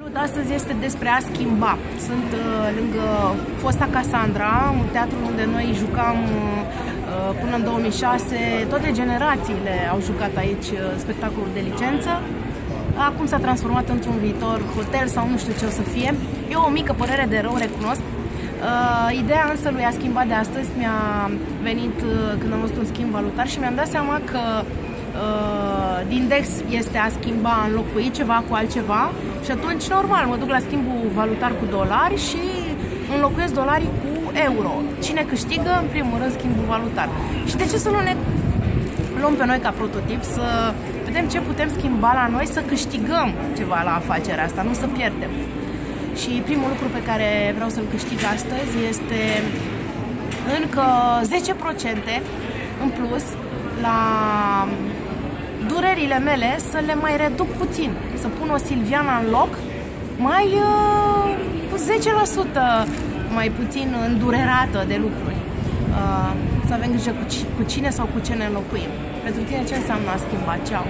Salut, astăzi este despre a schimba. Sunt uh, lângă fosta Cassandra, un teatru unde noi jucam uh, până în 2006. Toate generațiile au jucat aici uh, spectacolul de licență. Acum s-a transformat într-un viitor hotel sau nu știu ce o să fie. E o mică părere de rău, recunosc. Uh, ideea însă lui a schimbat de astăzi mi-a venit uh, când am văzut un schimb valutar și mi-am dat seama că uh, din index este a schimba, a înlocui ceva cu altceva și atunci normal mă duc la schimbul valutar cu dolari și înlocuiesc dolarii cu euro. Cine câștigă? În primul rând schimbul valutar. Și de ce să nu ne luăm pe noi ca prototip să vedem ce putem schimba la noi, să câștigăm ceva la afacerea asta, nu să pierdem. Și primul lucru pe care vreau să-l câștig astăzi este încă 10% în plus la durerile mele să le mai reduc puțin, să pun o Silviana în loc mai uh, cu 10% mai puțin îndurerată de lucruri. Uh, să avem grijă cu, cu cine sau cu ce ne înlocuim. Pentru tine ce înseamnă a schimba? Ceau!